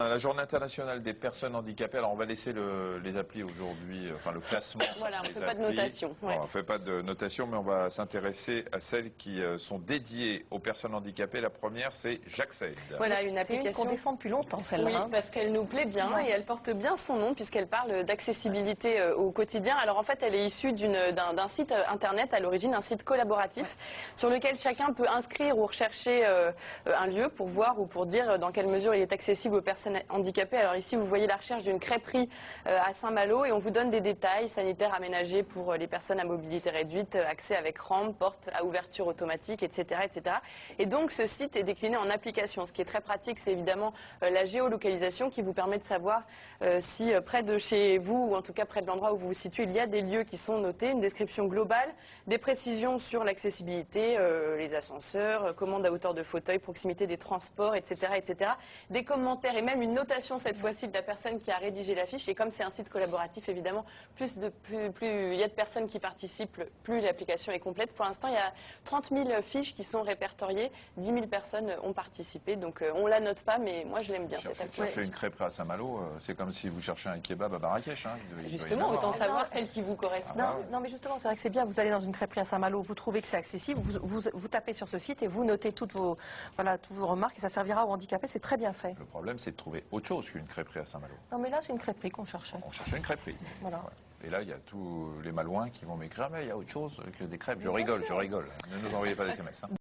La journée internationale des personnes handicapées, alors on va laisser le- les applis aujourd'hui, euh, enfin le classement. Voilà, on des fait pas de notation, ouais. On ne fait pas de notation, mais on va s'intéresser à celles qui euh, sont dédiées aux personnes handicapées. La première, c'est J'accède. Voilà, une C'est une qu'on application. défend depuis longtemps, celle-là. Oui, hein. parce qu'elle nous plaît bien Ouais. et elle porte bien son nom puisqu'elle parle d'accessibilité euh, au quotidien. Alors en fait, elle est issue d'un site internet à l'origine, un site collaboratif sur lequel chacun peut inscrire ou rechercher euh, un lieu pour voir ou pour dire dans quelle mesure il est accessible aux personnes handicapées. Alors ici, vous voyez la recherche d'une crêperie euh, à Saint-Malo et on vous donne des détails sanitaires aménagés pour euh, les personnes à mobilité réduite, euh, accès avec rampe, porte à ouverture automatique, etc., etc. Et donc ce site est décliné en application. Ce qui est très pratique, c'est évidemment la géolocalisation qui vous permet de savoir si près de chez vous ou en tout cas près de l'endroit où vous vous situez, il y a des lieux qui sont notés, une description globale, des précisions sur l'accessibilité, les ascenseurs, euh, commande à hauteur de fauteuil, proximité des transports, etc., etc. Des commentaires et même une notation cette fois-ci de la personne qui a rédigé la fiche. Et comme c'est un site collaboratif, évidemment, plus de plus, plus il y a de personnes qui participent, plus l'application est complète. Pour l'instant, il y a 30 000 fiches qui sont répertoriées, 10 000 personnes ont participé. Donc euh, on la note pas, mais moi je l'aime bien cette Chercher, application. chercher une crêperie à Saint-Malo, euh, c'est comme si vous cherchez un kebab à Marrakech. hein. Justement, autant hein. savoir non, celle qui vous correspond. Non, Ah non, mais justement, c'est vrai que c'est bien. Vous allez dans une crêperie à Saint-Malo, vous trouvez que c'est accessible, vous, vous, vous tapez sur ce site et vous notez toutes vos, voilà, toutes vos remarques et ça servira aux handicapés. C'est très bien fait. Le problème, c'est de trouver autre chose qu'une crêperie à Saint-Malo. Non, mais là, c'est une crêperie qu'on cherchait. On cherchait une crêperie. Voilà. Et là, il y a tous les malouins qui vont m'écrire, mais il y a autre chose que des crêpes. Je rigole, je rigole. Ne nous envoyez pas des SMS. hein.